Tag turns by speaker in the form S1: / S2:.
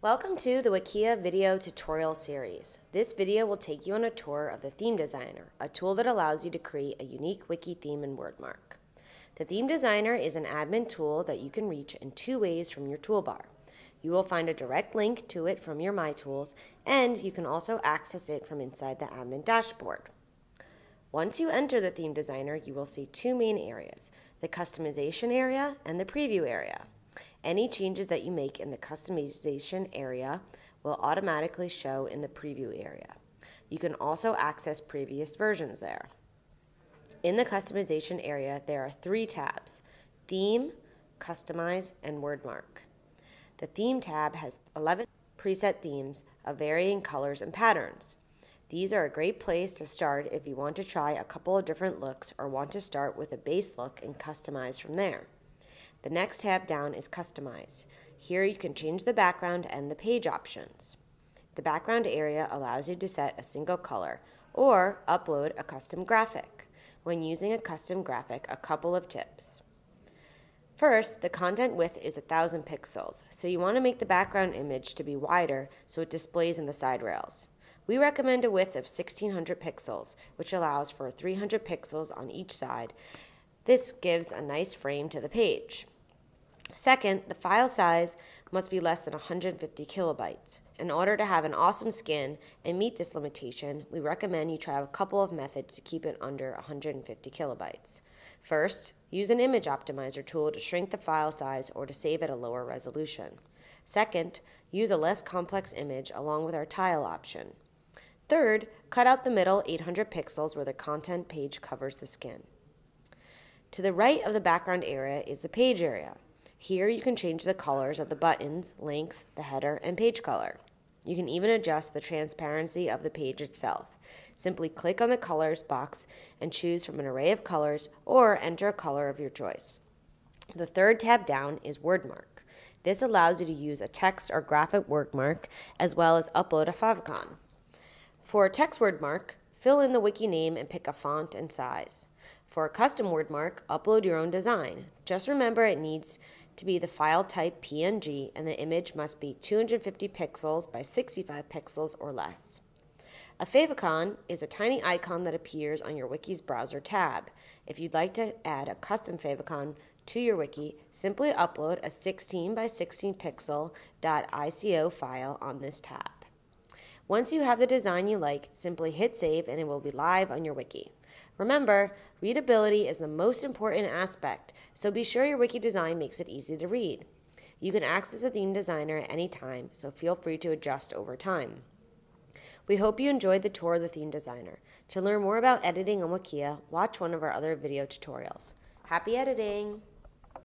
S1: Welcome to the Wikia video tutorial series. This video will take you on a tour of the Theme Designer, a tool that allows you to create a unique wiki theme in WordMark. The Theme Designer is an admin tool that you can reach in two ways from your toolbar. You will find a direct link to it from your My Tools, and you can also access it from inside the admin dashboard. Once you enter the Theme Designer, you will see two main areas, the customization area and the preview area. Any changes that you make in the customization area will automatically show in the preview area. You can also access previous versions there. In the customization area, there are three tabs, Theme, Customize, and WordMark. The Theme tab has 11 preset themes of varying colors and patterns. These are a great place to start if you want to try a couple of different looks or want to start with a base look and customize from there. The next tab down is Customize. Here you can change the background and the page options. The background area allows you to set a single color or upload a custom graphic. When using a custom graphic, a couple of tips. First, the content width is 1000 pixels, so you want to make the background image to be wider so it displays in the side rails. We recommend a width of 1600 pixels, which allows for 300 pixels on each side. This gives a nice frame to the page. Second, the file size must be less than 150 kilobytes. In order to have an awesome skin and meet this limitation, we recommend you try a couple of methods to keep it under 150 kilobytes. First, use an image optimizer tool to shrink the file size or to save at a lower resolution. Second, use a less complex image along with our tile option. Third, cut out the middle 800 pixels where the content page covers the skin. To the right of the background area is the page area. Here you can change the colors of the buttons, links, the header, and page color. You can even adjust the transparency of the page itself. Simply click on the colors box and choose from an array of colors or enter a color of your choice. The third tab down is WordMark. This allows you to use a text or graphic WordMark as well as upload a favicon. For a text WordMark, fill in the wiki name and pick a font and size. For a custom WordMark, upload your own design. Just remember it needs to be the file type PNG and the image must be 250 pixels by 65 pixels or less. A favicon is a tiny icon that appears on your wiki's browser tab. If you'd like to add a custom favicon to your wiki, simply upload a 16 by 16 pixel .ico file on this tab. Once you have the design you like, simply hit save and it will be live on your wiki. Remember, readability is the most important aspect, so be sure your wiki design makes it easy to read. You can access the theme designer at any time, so feel free to adjust over time. We hope you enjoyed the tour of the theme designer. To learn more about editing on Wikia, watch one of our other video tutorials. Happy editing!